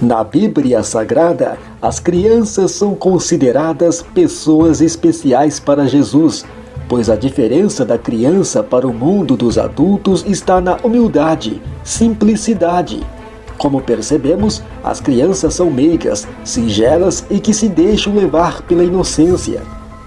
Na Bíblia Sagrada, as crianças são consideradas pessoas especiais para Jesus, pois a diferença da criança para o mundo dos adultos está na humildade, simplicidade. Como percebemos, as crianças são meigas, singelas e que se deixam levar pela inocência.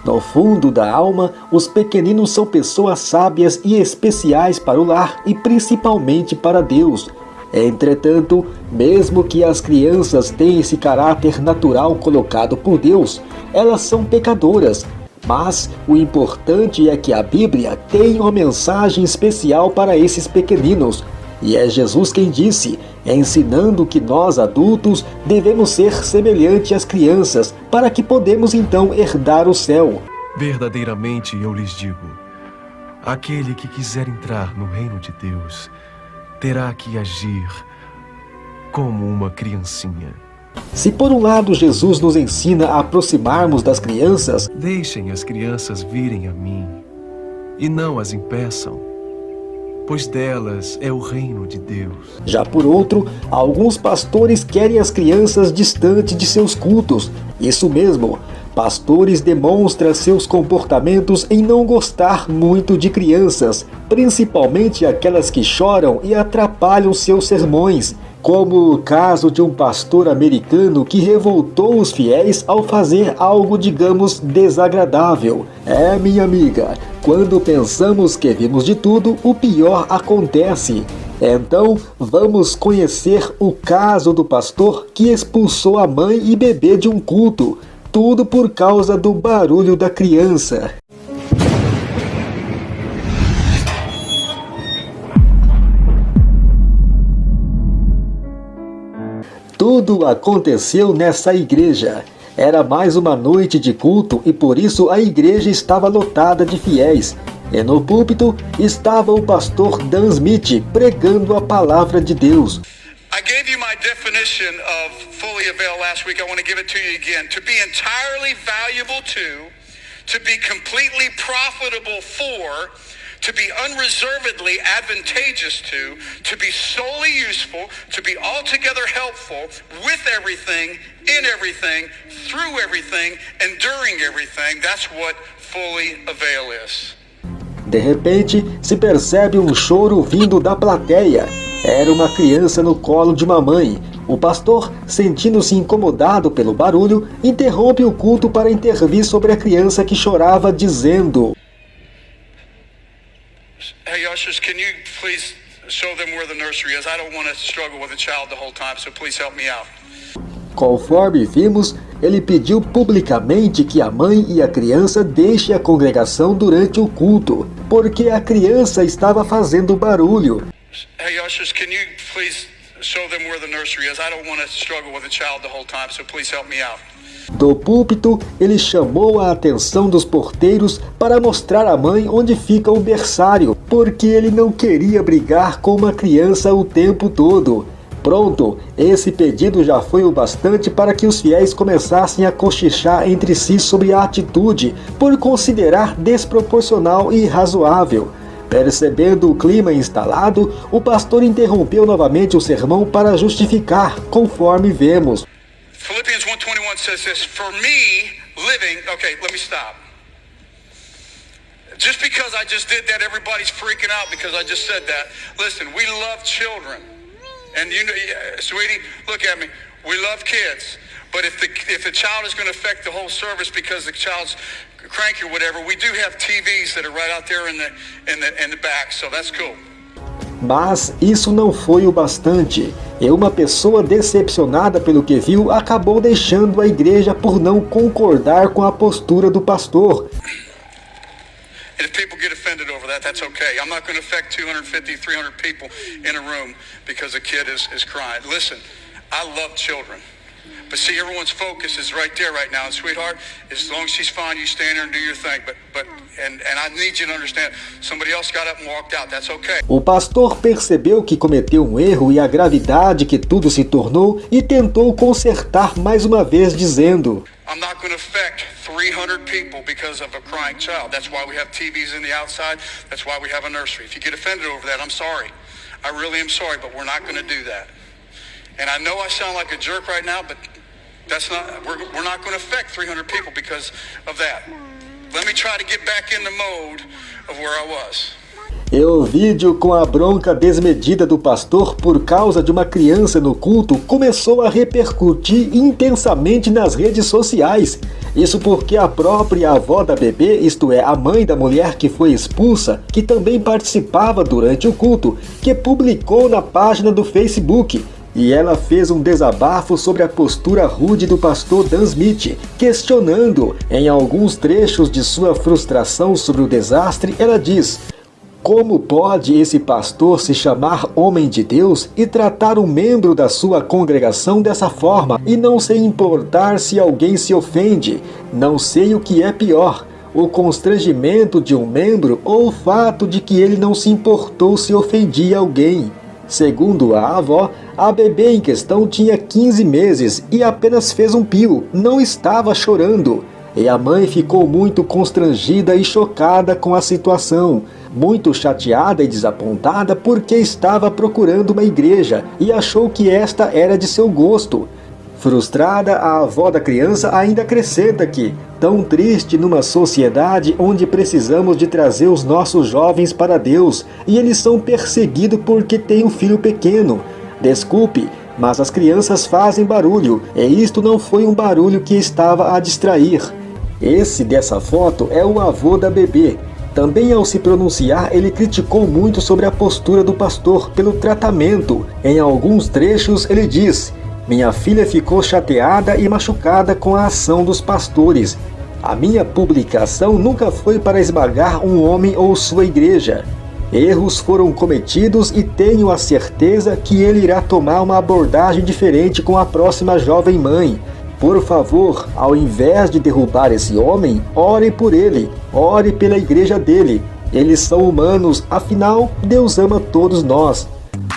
No fundo da alma, os pequeninos são pessoas sábias e especiais para o lar e principalmente para Deus, Entretanto, mesmo que as crianças tenham esse caráter natural colocado por Deus, elas são pecadoras. Mas o importante é que a Bíblia tem uma mensagem especial para esses pequeninos. E é Jesus quem disse, ensinando que nós adultos devemos ser semelhantes às crianças, para que podemos então herdar o céu. Verdadeiramente eu lhes digo, aquele que quiser entrar no reino de Deus terá que agir como uma criancinha. Se por um lado Jesus nos ensina a aproximarmos das crianças, deixem as crianças virem a mim e não as impeçam, pois delas é o reino de Deus. Já por outro, alguns pastores querem as crianças distantes de seus cultos. Isso mesmo, Pastores demonstram seus comportamentos em não gostar muito de crianças, principalmente aquelas que choram e atrapalham seus sermões, como o caso de um pastor americano que revoltou os fiéis ao fazer algo, digamos, desagradável. É, minha amiga, quando pensamos que vimos de tudo, o pior acontece. Então, vamos conhecer o caso do pastor que expulsou a mãe e bebê de um culto. Tudo por causa do barulho da criança. Tudo aconteceu nessa igreja. Era mais uma noite de culto e por isso a igreja estava lotada de fiéis. E no púlpito estava o pastor Dan Smith pregando a palavra de Deus. I gave you my definition of avail last week. I want to give it to you again. To be entirely valuable to, to be completely profitable for, to be unreservedly advantageous to, to be solely useful, to be altogether helpful with everything, in everything, through everything, and during everything. That's what fully avail is. De repente, se percebe um choro vindo da plateia. Era uma criança no colo de uma mãe. O pastor, sentindo-se incomodado pelo barulho, interrompe o culto para intervir sobre a criança que chorava, dizendo: Hey ushers, can you please show them where the nursery is? I don't want to struggle with a child the whole time, so please help me out. Conforme vimos, ele pediu publicamente que a mãe e a criança deixem a congregação durante o culto, porque a criança estava fazendo barulho. Hey, ushers, can you please show them where the nursery is? I don't want to struggle with a child the whole time, so please help me out. Do púlpito, ele chamou a atenção dos porteiros para mostrar à mãe onde fica o berçário, porque ele não queria brigar com uma criança o tempo todo. Pronto, esse pedido já foi o bastante para que os fiéis começassem a cochichar entre si sobre a atitude, por considerar desproporcional e irrazoável. Percebendo o clima instalado, o pastor interrompeu novamente o sermão para justificar, conforme vemos. Philippians 1:21 says this, for me living, okay, let me stop. Just because I just did that everybody's freaking out because I just said that. Listen, we love children. And you know, sweetie, look at me. We love kids. But if the if the child is going to affect the whole service because the child's cranky or whatever, we do have TVs that are right out there in the in the in the back, so that's cool. Mas isso não foi o bastante, e uma pessoa decepcionada pelo que viu acabou deixando a igreja por não concordar com a postura do pastor. And if people get offended over that, that's okay. I'm not going to affect 250, 300 people in a room because a kid is, is crying. Listen, I love children. But see, everyone's focus is right there right now. And sweetheart, as long as she's fine, you stand there and do your thing. But, but, and, and I need you to understand, somebody else got up and walked out. That's okay. O pastor percebeu que cometeu um erro e a gravidade que tudo se tornou e tentou consertar mais uma vez dizendo: I'm not going to affect 300 people because of a crying child. That's why we have TVs in the outside. That's why we have a nursery. If you get offended over that, I'm sorry. I really am sorry, but we're not going to do that. And I know I sound like a jerk right now, but that's not, we're, we're not going to affect 300 people because of that. Let me try to get back in the mode of where I was. E o vídeo com a bronca desmedida do pastor por causa de uma criança no culto começou a repercutir intensamente nas redes sociais. Isso porque a própria avó da bebê, isto é, a mãe da mulher que foi expulsa, que também participava durante o culto, que publicou na página do Facebook e ela fez um desabafo sobre a postura rude do pastor Dan Smith, questionando, em alguns trechos de sua frustração sobre o desastre, ela diz: como pode esse pastor se chamar homem de Deus e tratar um membro da sua congregação dessa forma e não se importar se alguém se ofende? Não sei o que é pior, o constrangimento de um membro ou o fato de que ele não se importou se ofendia alguém. Segundo a avó, a bebê em questão tinha 15 meses e apenas fez um pio, não estava chorando. E a mãe ficou muito constrangida e chocada com a situação, muito chateada e desapontada porque estava procurando uma igreja e achou que esta era de seu gosto. Frustrada, a avó da criança ainda acrescenta que, tão triste numa sociedade onde precisamos de trazer os nossos jovens para Deus e eles são perseguidos porque têm um filho pequeno. Desculpe, mas as crianças fazem barulho, e isto não foi um barulho que estava a distrair. Esse dessa foto é o avô da bebê. Também ao se pronunciar, ele criticou muito sobre a postura do pastor pelo tratamento. Em alguns trechos ele diz, minha filha ficou chateada e machucada com a ação dos pastores. A minha publicação nunca foi para esmagar um homem ou sua igreja. Erros foram cometidos e tenho a certeza que ele irá tomar uma abordagem diferente com a próxima jovem mãe. Por favor, ao invés de derrubar esse homem, ore por ele, ore pela igreja dele. Eles são humanos, afinal, Deus ama todos nós.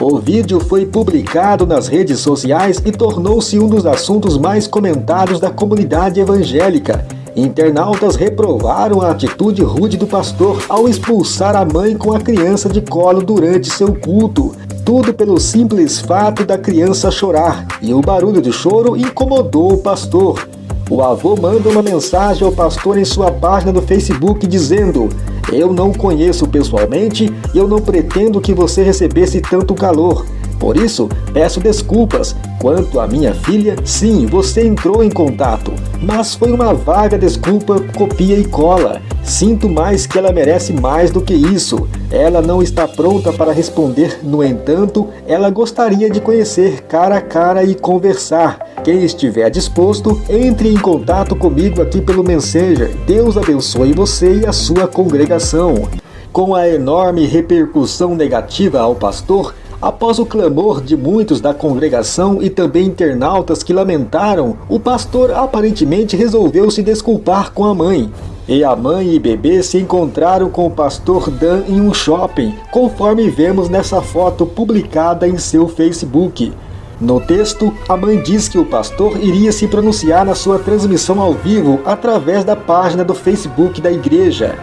O vídeo foi publicado nas redes sociais e tornou-se um dos assuntos mais comentados da comunidade evangélica. Internautas reprovaram a atitude rude do pastor ao expulsar a mãe com a criança de colo durante seu culto. Tudo pelo simples fato da criança chorar, e o barulho de choro incomodou o pastor. O avô manda uma mensagem ao pastor em sua página do Facebook dizendo: Eu não conheço pessoalmente e eu não pretendo que você recebesse tanto calor. Por isso, peço desculpas. Quanto à minha filha, sim, você entrou em contato, mas foi uma vaga desculpa, copia e cola. Sinto mais que ela merece mais do que isso. Ela não está pronta para responder, no entanto, ela gostaria de conhecer cara a cara e conversar. Quem estiver disposto, entre em contato comigo aqui pelo Messenger. Deus abençoe você e a sua congregação. Com a enorme repercussão negativa ao pastor, Após o clamor de muitos da congregação e também internautas que lamentaram, o pastor aparentemente resolveu se desculpar com a mãe. E a mãe e bebê se encontraram com o pastor Dan em um shopping, conforme vemos nessa foto publicada em seu Facebook. No texto, a mãe diz que o pastor iria se pronunciar na sua transmissão ao vivo através da página do Facebook da igreja.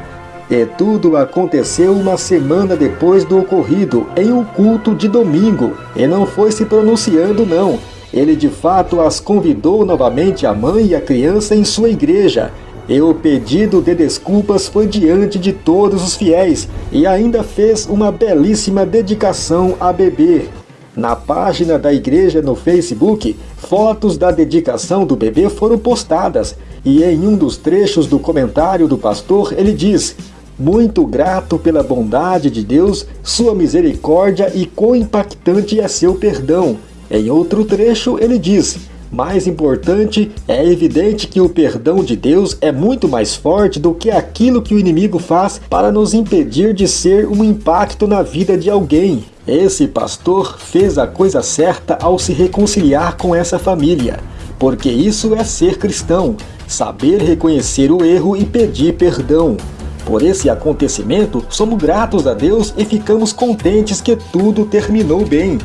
E tudo aconteceu uma semana depois do ocorrido, em um culto de domingo, e não foi se pronunciando não. Ele de fato as convidou novamente a mãe e a criança em sua igreja, e o pedido de desculpas foi diante de todos os fiéis, e ainda fez uma belíssima dedicação a bebê. Na página da igreja no Facebook, fotos da dedicação do bebê foram postadas, e em um dos trechos do comentário do pastor ele diz: muito grato pela bondade de Deus, sua misericórdia e quão impactante é seu perdão. Em outro trecho, ele diz: mais importante, é evidente que o perdão de Deus é muito mais forte do que aquilo que o inimigo faz para nos impedir de ser um impacto na vida de alguém. Esse pastor fez a coisa certa ao se reconciliar com essa família, porque isso é ser cristão, saber reconhecer o erro e pedir perdão. Por esse acontecimento, somos gratos a Deus e ficamos contentes que tudo terminou bem.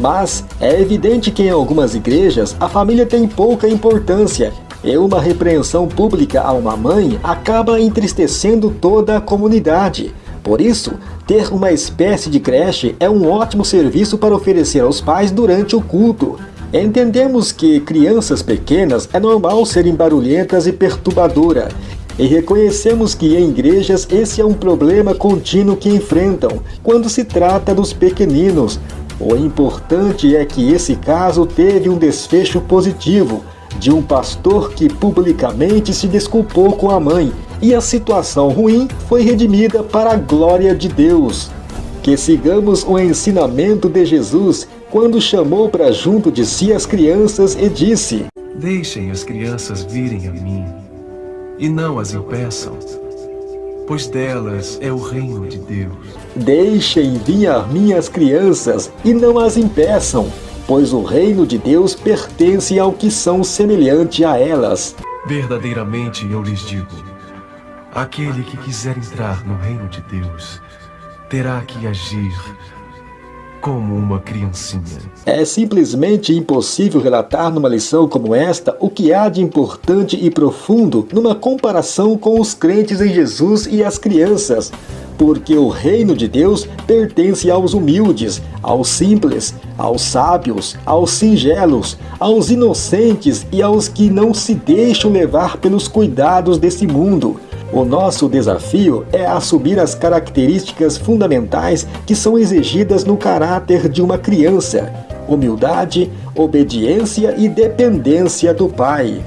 Mas é evidente que em algumas igrejas a família tem pouca importância e uma repreensão pública a uma mãe acaba entristecendo toda a comunidade. Por isso, ter uma espécie de creche é um ótimo serviço para oferecer aos pais durante o culto. Entendemos que crianças pequenas é normal serem barulhentas e perturbadora, e reconhecemos que em igrejas esse é um problema contínuo que enfrentam quando se trata dos pequeninos. O importante é que esse caso teve um desfecho positivo, de um pastor que publicamente se desculpou com a mãe, e a situação ruim foi redimida para a glória de Deus. Que sigamos o ensinamento de Jesus quando chamou para junto de si as crianças e disse: Deixem as crianças virem a mim, e não as impeçam, pois delas é o reino de Deus. Deixem vir a mim as crianças, e não as impeçam, pois o reino de Deus pertence ao que são semelhante a elas. Verdadeiramente eu lhes digo: aquele que quiser entrar no reino de Deus terá que agir como uma criancinha. É simplesmente impossível relatar numa lição como esta o que há de importante e profundo numa comparação com os crentes em Jesus e as crianças. Porque o reino de Deus pertence aos humildes, aos simples, aos sábios, aos singelos, aos inocentes e aos que não se deixam levar pelos cuidados desse mundo. O nosso desafio é assumir as características fundamentais que são exigidas no caráter de uma criança: humildade, obediência e dependência do Pai.